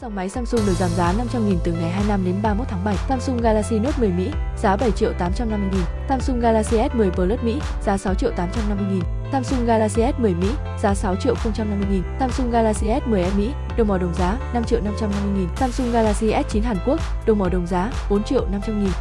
Dòng máy Samsung được giảm giá 500.000 từ ngày 25 đến 31 tháng 7. Samsung Galaxy Note 10 Mỹ, giá 7 triệu 850 000 Samsung Galaxy S10 Plus Mỹ, giá 6 triệu 850 000 Samsung Galaxy S10 Mỹ, giá 6 triệu 050 000 Samsung Galaxy S10e Mỹ, đồng màu đồng giá 5 triệu 550 000 Samsung Galaxy S9 Hàn Quốc, đồng màu đồng giá 4 triệu 500 000